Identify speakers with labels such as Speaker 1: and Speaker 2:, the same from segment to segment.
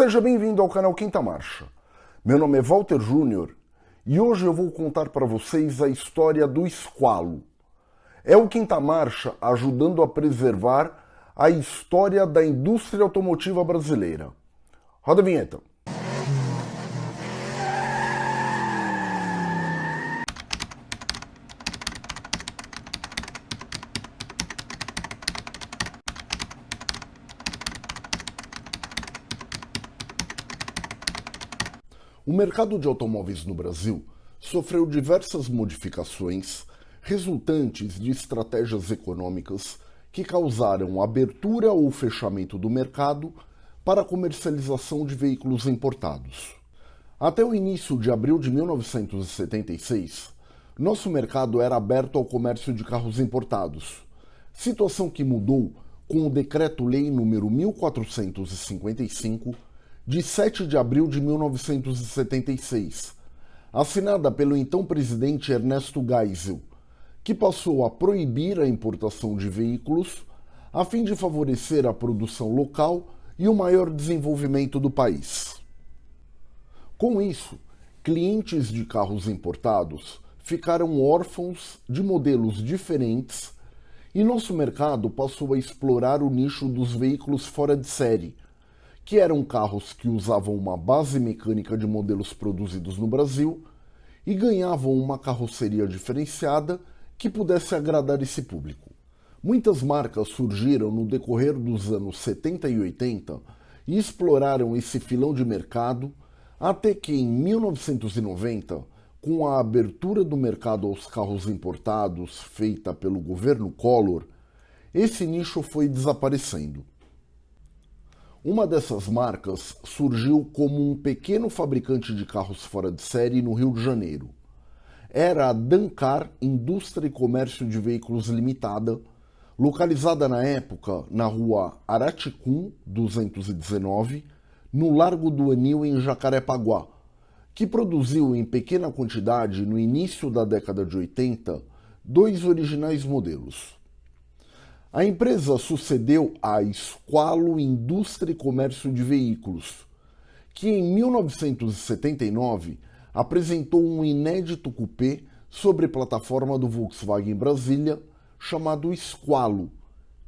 Speaker 1: Seja bem-vindo ao canal Quinta Marcha. Meu nome é Walter Júnior e hoje eu vou contar para vocês a história do esqualo. É o Quinta Marcha ajudando a preservar a história da indústria automotiva brasileira. Roda a vinheta. O mercado de automóveis no Brasil sofreu diversas modificações resultantes de estratégias econômicas que causaram abertura ou fechamento do mercado para a comercialização de veículos importados. Até o início de abril de 1976, nosso mercado era aberto ao comércio de carros importados, situação que mudou com o Decreto-Lei número 1455 de 7 de abril de 1976, assinada pelo então presidente Ernesto Geisel, que passou a proibir a importação de veículos a fim de favorecer a produção local e o maior desenvolvimento do país. Com isso, clientes de carros importados ficaram órfãos de modelos diferentes e nosso mercado passou a explorar o nicho dos veículos fora de série, que eram carros que usavam uma base mecânica de modelos produzidos no Brasil e ganhavam uma carroceria diferenciada que pudesse agradar esse público. Muitas marcas surgiram no decorrer dos anos 70 e 80 e exploraram esse filão de mercado até que em 1990, com a abertura do mercado aos carros importados feita pelo governo Collor, esse nicho foi desaparecendo. Uma dessas marcas surgiu como um pequeno fabricante de carros fora de série no Rio de Janeiro. Era a Dancar Indústria e Comércio de Veículos Limitada, localizada na época na rua Araticum 219, no Largo do Anil, em Jacarepaguá, que produziu em pequena quantidade, no início da década de 80, dois originais modelos. A empresa sucedeu à Squalo Indústria e Comércio de Veículos, que em 1979 apresentou um inédito coupé sobre plataforma do Volkswagen Brasília chamado Squalo,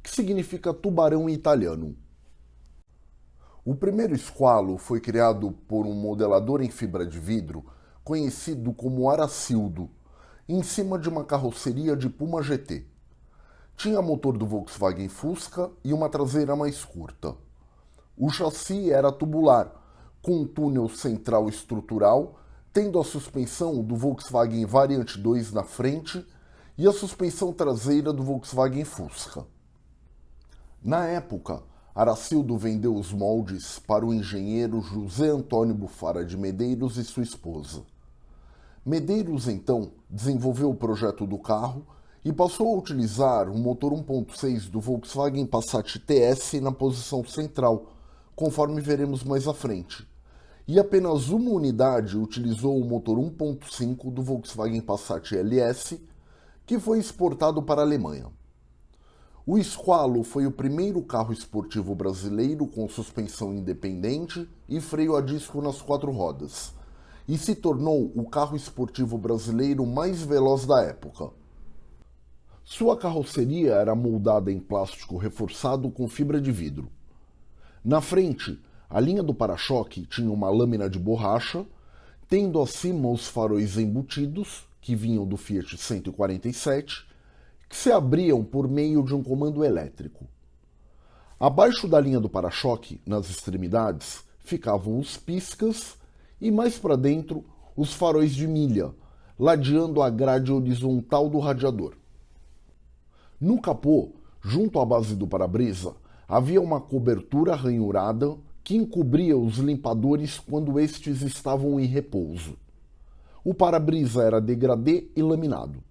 Speaker 1: que significa tubarão em italiano. O primeiro Squalo foi criado por um modelador em fibra de vidro conhecido como Aracildo, em cima de uma carroceria de Puma GT. Tinha motor do Volkswagen Fusca e uma traseira mais curta. O chassi era tubular, com um túnel central estrutural, tendo a suspensão do Volkswagen Variant 2 na frente e a suspensão traseira do Volkswagen Fusca. Na época, Aracildo vendeu os moldes para o engenheiro José Antônio Bufara de Medeiros e sua esposa. Medeiros, então, desenvolveu o projeto do carro e passou a utilizar o motor 1.6 do Volkswagen Passat TS na posição central, conforme veremos mais à frente. E apenas uma unidade utilizou o motor 1.5 do Volkswagen Passat LS, que foi exportado para a Alemanha. O Squalo foi o primeiro carro esportivo brasileiro com suspensão independente e freio a disco nas quatro rodas, e se tornou o carro esportivo brasileiro mais veloz da época. Sua carroceria era moldada em plástico reforçado com fibra de vidro. Na frente, a linha do para-choque tinha uma lâmina de borracha, tendo acima os faróis embutidos, que vinham do Fiat 147, que se abriam por meio de um comando elétrico. Abaixo da linha do para-choque, nas extremidades, ficavam os piscas e mais para dentro os faróis de milha, ladeando a grade horizontal do radiador. No capô, junto à base do para-brisa, havia uma cobertura ranhurada que encobria os limpadores quando estes estavam em repouso. O para-brisa era degradê e laminado.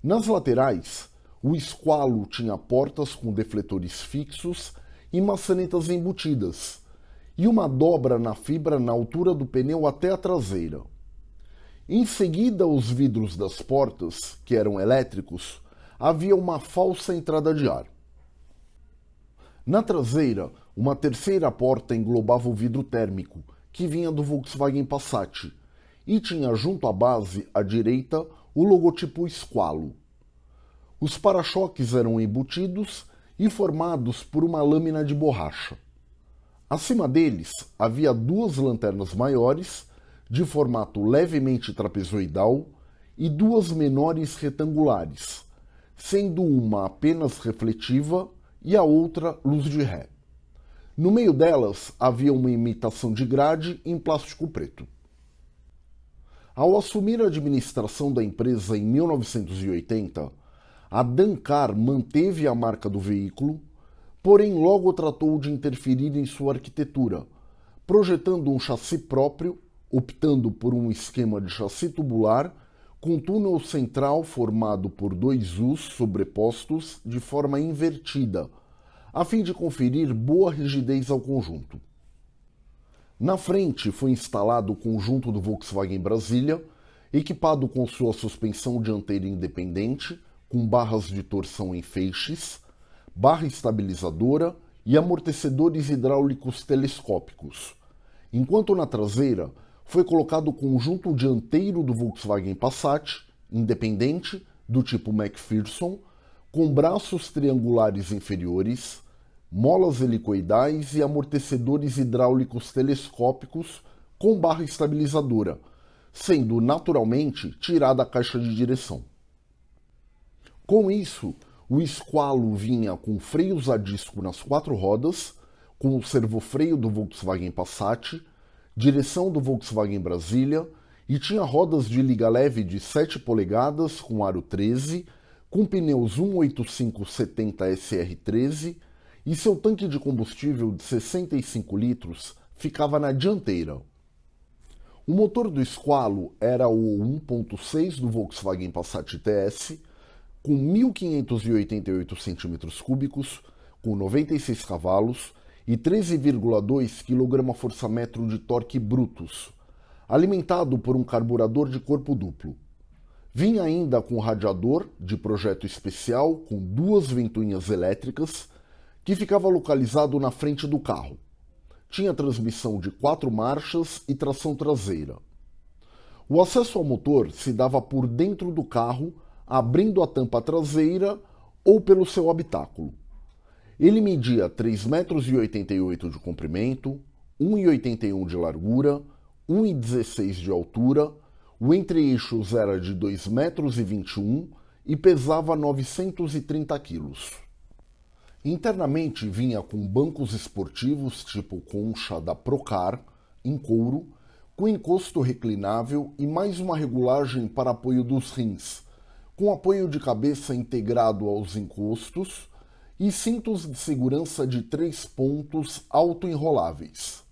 Speaker 1: Nas laterais, o esqualo tinha portas com defletores fixos e maçanetas embutidas, e uma dobra na fibra na altura do pneu até a traseira. Em seguida, os vidros das portas, que eram elétricos, havia uma falsa entrada de ar. Na traseira, uma terceira porta englobava o vidro térmico, que vinha do Volkswagen Passat, e tinha junto à base, à direita, o logotipo Squalo. Os para-choques eram embutidos e formados por uma lâmina de borracha. Acima deles havia duas lanternas maiores, de formato levemente trapezoidal, e duas menores retangulares, sendo uma apenas refletiva e a outra luz de ré. No meio delas havia uma imitação de grade em plástico preto. Ao assumir a administração da empresa em 1980, a Dancar manteve a marca do veículo, porém logo tratou de interferir em sua arquitetura, projetando um chassi próprio, optando por um esquema de chassi tubular com túnel central formado por dois U's sobrepostos de forma invertida, a fim de conferir boa rigidez ao conjunto. Na frente foi instalado o conjunto do Volkswagen Brasília, equipado com sua suspensão dianteira independente, com barras de torção em feixes, barra estabilizadora e amortecedores hidráulicos telescópicos, enquanto na traseira foi colocado o conjunto dianteiro do Volkswagen Passat, independente, do tipo McPherson, com braços triangulares inferiores, molas helicoidais e amortecedores hidráulicos telescópicos com barra estabilizadora, sendo naturalmente tirada a caixa de direção. Com isso, o Squalo vinha com freios a disco nas quatro rodas, com o servofreio do Volkswagen Passat, direção do Volkswagen Brasília e tinha rodas de liga leve de 7 polegadas com aro 13, com pneus 18570 SR13 e seu tanque de combustível de 65 litros ficava na dianteira. O motor do Squalo era o 1.6 do Volkswagen Passat TS, com 1.588 cm3, com 96 cavalos e 13,2 kgfm de torque brutos, alimentado por um carburador de corpo duplo. Vinha ainda com radiador de projeto especial com duas ventoinhas elétricas que ficava localizado na frente do carro. Tinha transmissão de quatro marchas e tração traseira. O acesso ao motor se dava por dentro do carro, abrindo a tampa traseira ou pelo seu habitáculo. Ele media 3,88 metros de comprimento, 1,81 de largura, 1,16 de altura, o entre-eixos era de 2,21 metros e pesava 930 quilos. Internamente vinha com bancos esportivos tipo concha da Procar, em couro, com encosto reclinável e mais uma regulagem para apoio dos rins, com apoio de cabeça integrado aos encostos e cintos de segurança de três pontos autoenroláveis.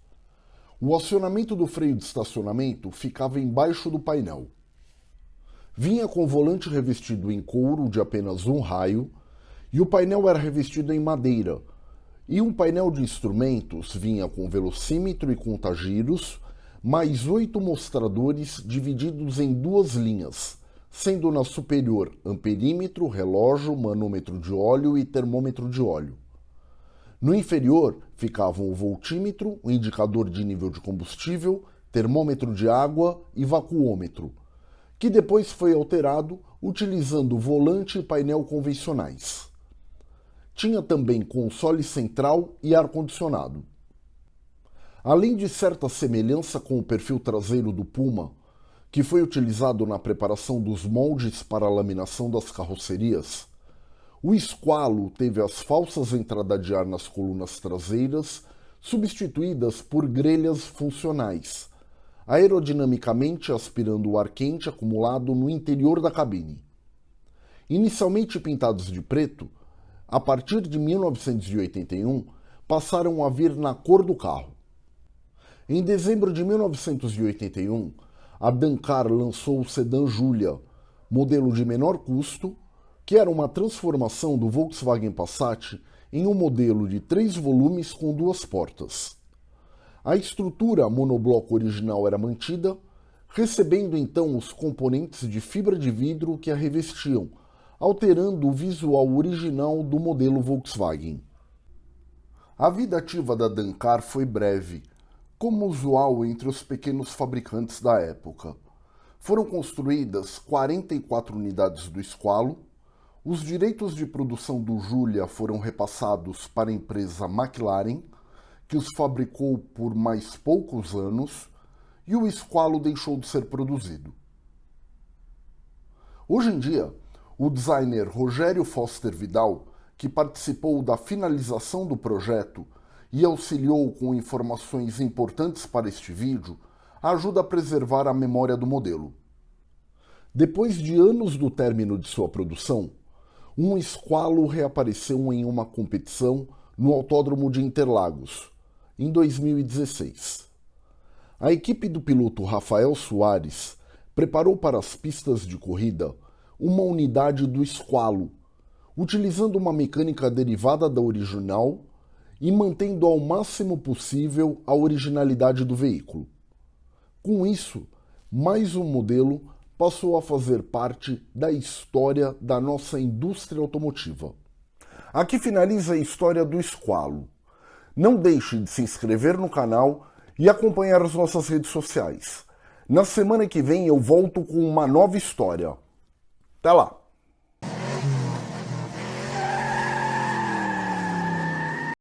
Speaker 1: O acionamento do freio de estacionamento ficava embaixo do painel. Vinha com volante revestido em couro de apenas um raio e o painel era revestido em madeira. E um painel de instrumentos vinha com velocímetro e contagiros, mais oito mostradores divididos em duas linhas, sendo na superior amperímetro, relógio, manômetro de óleo e termômetro de óleo. No inferior ficavam o voltímetro, o indicador de nível de combustível, termômetro de água e vacuômetro, que depois foi alterado utilizando volante e painel convencionais. Tinha também console central e ar-condicionado. Além de certa semelhança com o perfil traseiro do Puma, que foi utilizado na preparação dos moldes para a laminação das carrocerias, o Squalo teve as falsas entradas de ar nas colunas traseiras substituídas por grelhas funcionais, aerodinamicamente aspirando o ar quente acumulado no interior da cabine. Inicialmente pintados de preto, a partir de 1981 passaram a vir na cor do carro. Em dezembro de 1981, a Dancar lançou o sedã Julia, modelo de menor custo, que era uma transformação do Volkswagen Passat em um modelo de três volumes com duas portas. A estrutura monobloco original era mantida, recebendo então os componentes de fibra de vidro que a revestiam, alterando o visual original do modelo Volkswagen. A vida ativa da Dancar foi breve, como usual entre os pequenos fabricantes da época. Foram construídas 44 unidades do Squalo, os direitos de produção do Julia foram repassados para a empresa McLaren, que os fabricou por mais poucos anos, e o Squalo deixou de ser produzido. Hoje em dia, o designer Rogério Foster Vidal que participou da finalização do projeto e auxiliou com informações importantes para este vídeo, ajuda a preservar a memória do modelo. Depois de anos do término de sua produção, um esqualo reapareceu em uma competição no Autódromo de Interlagos, em 2016. A equipe do piloto Rafael Soares preparou para as pistas de corrida uma unidade do esqualo utilizando uma mecânica derivada da original e mantendo ao máximo possível a originalidade do veículo. Com isso, mais um modelo passou a fazer parte da história da nossa indústria automotiva. Aqui finaliza a história do Esqualo. Não deixe de se inscrever no canal e acompanhar as nossas redes sociais. Na semana que vem eu volto com uma nova história. Até lá!